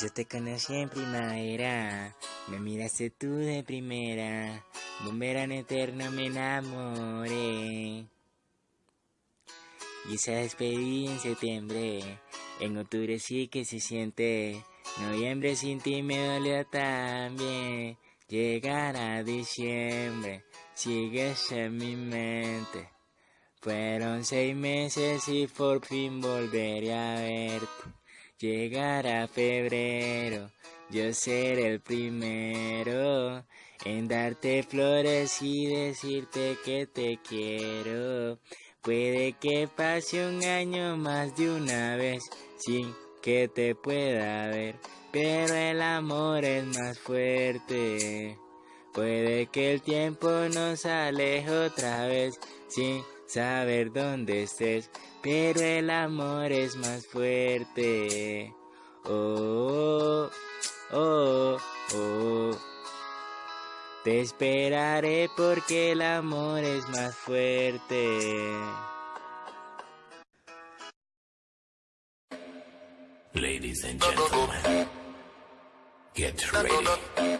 Yo te conocí en primavera, me miraste tú de primera, un verano eterno me enamoré. Y se despedí en septiembre, en octubre sí que se siente, noviembre sin ti me dolió también. Llegará diciembre, sigues en mi mente. Fueron seis meses y por fin volveré a verte. Llegará febrero, yo seré el primero en darte flores y decirte que te quiero. Puede que pase un año más de una vez sin que te pueda ver, pero el amor es más fuerte. Puede que el tiempo nos aleje otra vez sin saber dónde estés, pero el amor es más fuerte. Oh, oh, oh. Te esperaré porque el amor es más fuerte. Ladies and gentlemen, get ready.